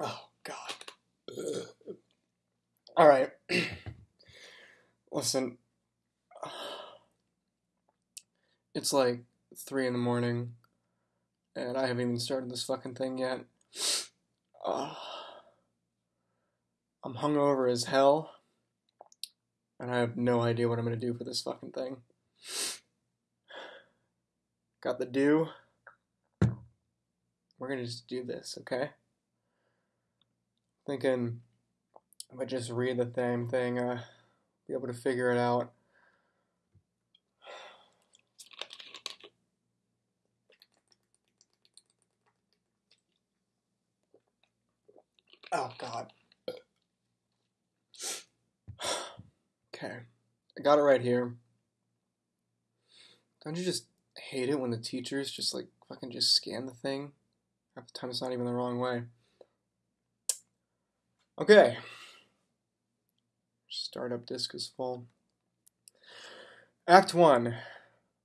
Oh God. All right. Listen. It's like three in the morning, and I haven't even started this fucking thing yet. Uh, I'm hungover as hell, and I have no idea what I'm gonna do for this fucking thing. Got the do. We're gonna just do this, okay? Thinking if I just read the same thing, uh, be able to figure it out. Oh God. Okay, I got it right here. Don't you just hate it when the teachers just like fucking just scan the thing? Half the time it's not even the wrong way. Okay. Startup disk is full. Act 1.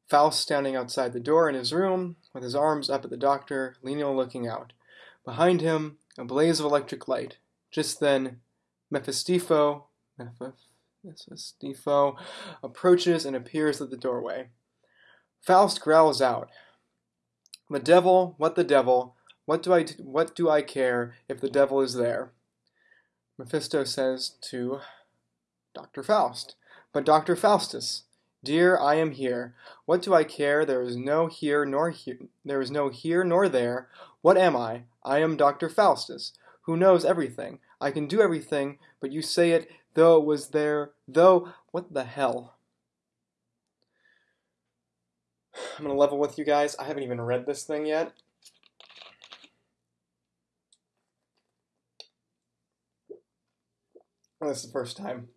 Faust standing outside the door in his room, with his arms up at the doctor, Lenio looking out. Behind him, a blaze of electric light. Just then, Mephistifo, Mephistifo approaches and appears at the doorway. Faust growls out, "The devil! What the devil! What do I what do I care if the devil is there?" Mephisto says to Dr. Faust, "But Dr. Faustus, dear, I am here. What do I care? There is no here nor here. There is no here nor there. What am I? I am Dr. Faustus, who knows everything. I can do everything, but you say it though it was there, though what the hell?" I'm gonna level with you guys. I haven't even read this thing yet. This is the first time.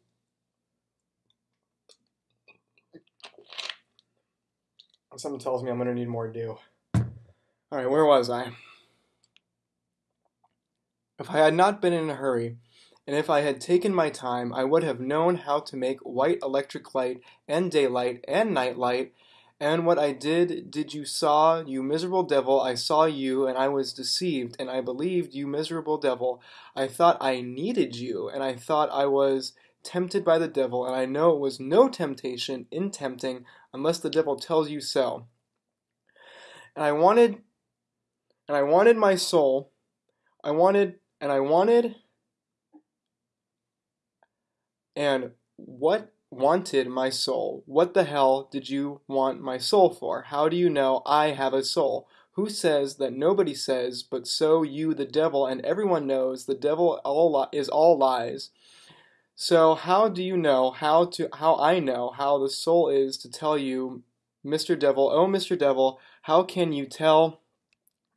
Something tells me I'm gonna need more dew. Alright, where was I? If I had not been in a hurry, and if I had taken my time, I would have known how to make white electric light and daylight and night light and what I did, did you saw, you miserable devil, I saw you, and I was deceived, and I believed, you miserable devil. I thought I needed you, and I thought I was tempted by the devil, and I know it was no temptation in tempting, unless the devil tells you so. And I wanted, and I wanted my soul, I wanted, and I wanted, and what wanted my soul. What the hell did you want my soul for? How do you know I have a soul? Who says that nobody says, but so you, the devil, and everyone knows the devil all is all lies. So how do you know how to how I know how the soul is to tell you, Mr. Devil, oh Mr. Devil, how can you tell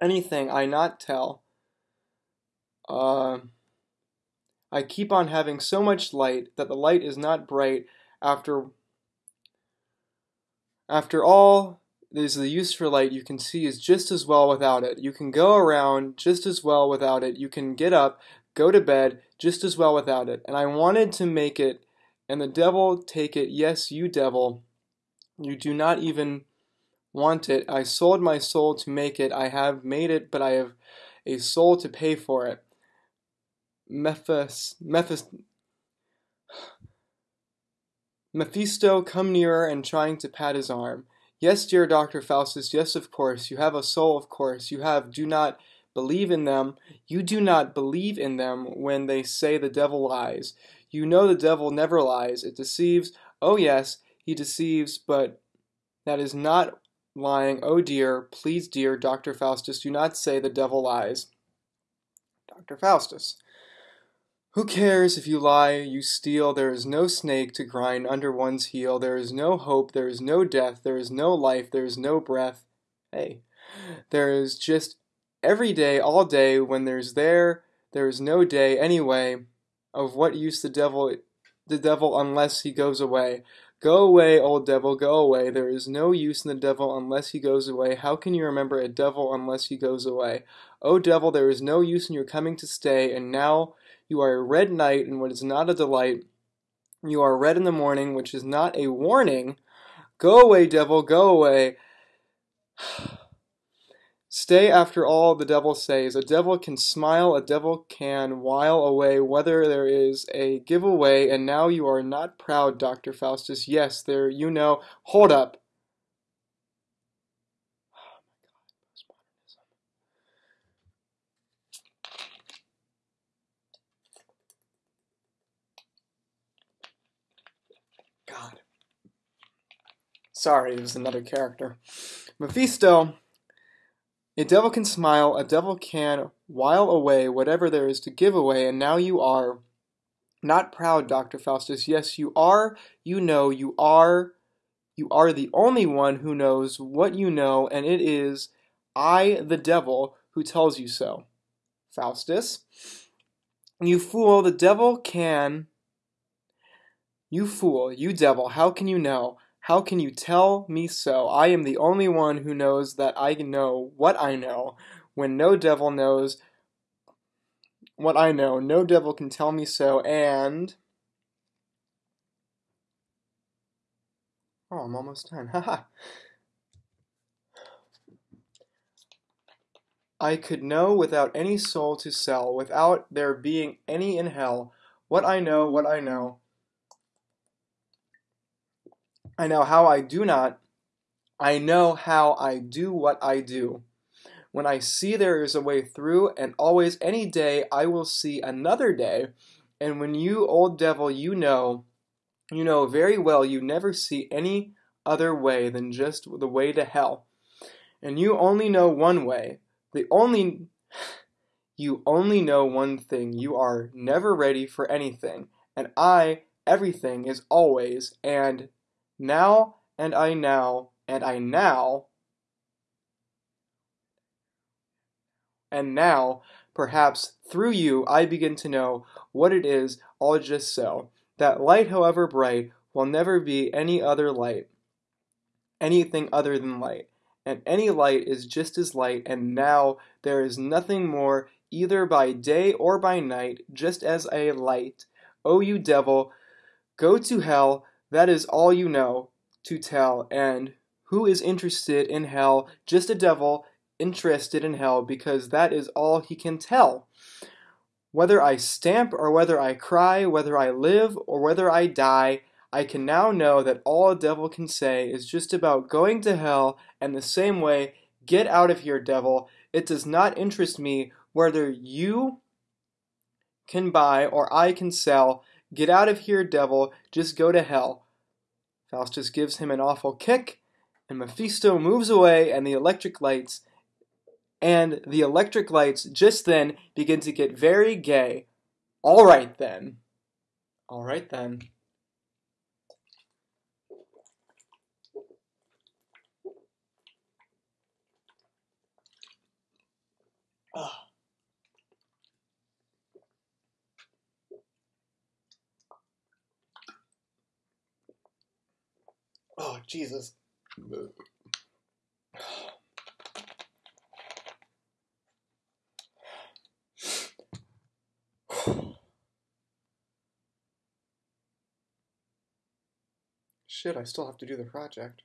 anything I not tell? Uh, I keep on having so much light that the light is not bright after after all there's the use for light you can see is just as well without it. You can go around just as well without it. You can get up, go to bed just as well without it. And I wanted to make it, and the devil take it. Yes, you devil, you do not even want it. I sold my soul to make it. I have made it, but I have a soul to pay for it. Mephis, Mephis, Mephisto come nearer and trying to pat his arm. Yes, dear Dr. Faustus, yes, of course. You have a soul, of course. You have, do not believe in them. You do not believe in them when they say the devil lies. You know the devil never lies. It deceives. Oh, yes, he deceives, but that is not lying. Oh, dear, please, dear Dr. Faustus, do not say the devil lies. Dr. Faustus. Who cares if you lie, you steal? There is no snake to grind under one's heel. There is no hope, there is no death, there is no life, there is no breath. Hey, there is just every day, all day, when there's there, there is no day anyway. Of what use the devil, the devil, unless he goes away? Go away, old devil, go away. There is no use in the devil unless he goes away. How can you remember a devil unless he goes away? O devil, there is no use in your coming to stay, and now you are a red night in what is not a delight. You are red in the morning, which is not a warning. Go away, devil, go away. Stay after all the devil says. A devil can smile, a devil can while away whether there is a giveaway, and now you are not proud, Dr. Faustus. Yes, there you know. Hold up. Sorry, it was another character. Mephisto a devil can smile, a devil can while away whatever there is to give away, and now you are not proud, Dr. Faustus. Yes, you are, you know, you are, you are the only one who knows what you know, and it is I, the devil, who tells you so. Faustus, you fool, the devil can. You fool, you devil, how can you know? How can you tell me so? I am the only one who knows that I know what I know, when no devil knows what I know. No devil can tell me so, and. Oh, I'm almost done. Haha. I could know without any soul to sell, without there being any in hell. What I know, what I know. I know how I do not. I know how I do what I do. When I see there is a way through, and always any day I will see another day. And when you, old devil, you know, you know very well you never see any other way than just the way to hell. And you only know one way. The only you only know one thing. You are never ready for anything. And I, everything is always and now and I now and I now and now perhaps through you I begin to know what it is all just so. That light, however bright, will never be any other light, anything other than light. And any light is just as light, and now there is nothing more either by day or by night, just as a light. Oh, you devil, go to hell, that is all you know to tell, and who is interested in hell? Just a devil interested in hell, because that is all he can tell. Whether I stamp or whether I cry, whether I live or whether I die, I can now know that all a devil can say is just about going to hell, and the same way, get out of here, devil. It does not interest me whether you can buy or I can sell. Get out of here, devil, just go to hell. Faustus gives him an awful kick, and Mephisto moves away, and the electric lights and the electric lights just then begin to get very gay. All right then. All right then. Oh, Jesus. Shit, I still have to do the project.